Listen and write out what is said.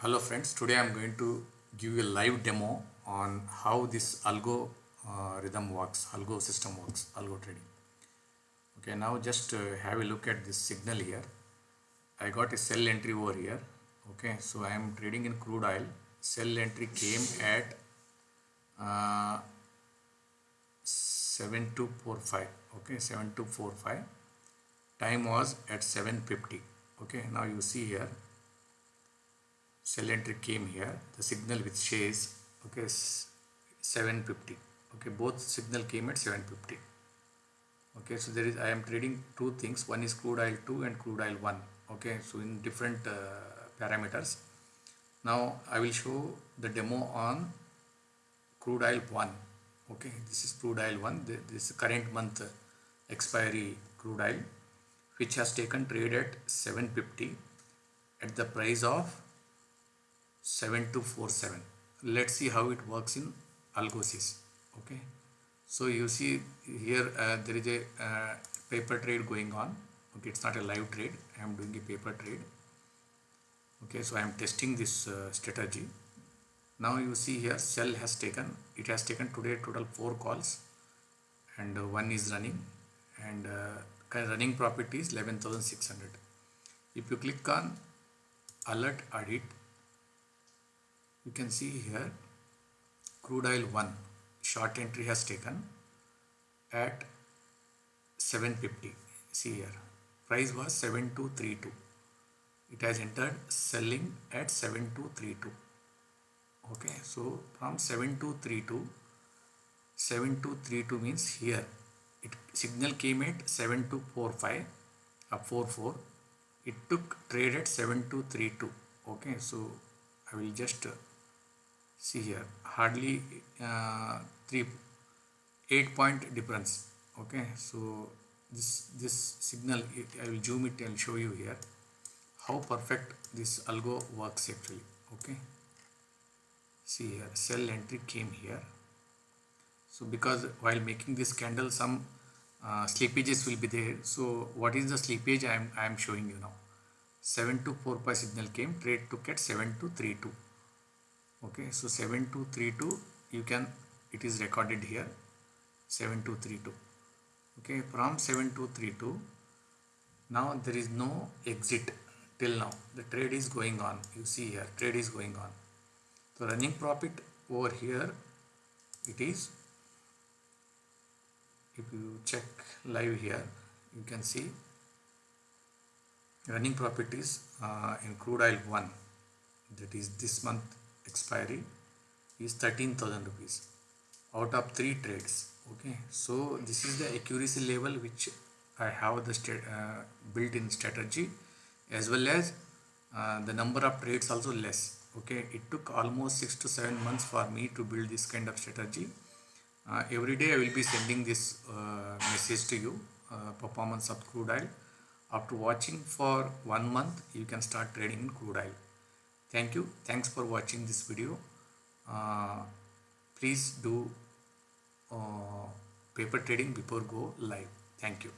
Hello friends, today I am going to give you a live demo on how this algo uh, rhythm works, algo system works, algo trading. Okay, now just uh, have a look at this signal here. I got a sell entry over here. Okay, so I am trading in crude oil. Sell entry came at uh, 7245. Okay, 7245. Time was at 750. Okay, now you see here sell entry came here. The signal which says okay 750 okay both signal came at 750 okay so there is i am trading two things. One is crude oil 2 and crude oil 1 okay so in different uh, parameters. Now i will show the demo on crude oil 1 okay this is crude oil 1 this current month expiry crude oil which has taken trade at 750 at the price of 7247 let's see how it works in algosys okay. So you see here uh, there is a uh, paper trade going on. Okay it's not a live trade. I am doing a paper trade. Okay so i am testing this uh, strategy. Now you see here sell has taken it has taken today total four calls and uh, one is running and uh, running profit is 11600 if you click on alert audit you can see here crude oil 1 short entry has taken at 750 see here price was 7232 it has entered selling at 7232 okay so from 7232 7232 means here. It signal came at 7245 up uh, 44 it took trade at 7232 okay so I will just see here hardly uh, 3 8 point difference okay? So this this signal I will zoom it and show you here how perfect this algo works actually okay? See here sell entry came here. So because while making this candle some uh, slippages will be there. So what is the slippage I am, I am showing you now? 7245 signal came trade took at 7232 okay so 7232 you can it is recorded here 7232 okay from 7232 now there is no exit till now. The trade is going on. You see here trade is going on. So running profit over here it is if you check live here you can see running profit is uh, in crude oil 1 that is this month expiry is 13000 rupees out of three trades okay? So this is the accuracy level which I have the uh, built in strategy as well as uh, the number of trades also less okay? It took almost six to seven months for me to build this kind of strategy. Uh, every day I will be sending this uh, message to you uh, performance of crude oil. After watching for one month you can start trading in crude oil thank you. Thanks for watching this video. Uh, please do uh, paper trading before go live thank you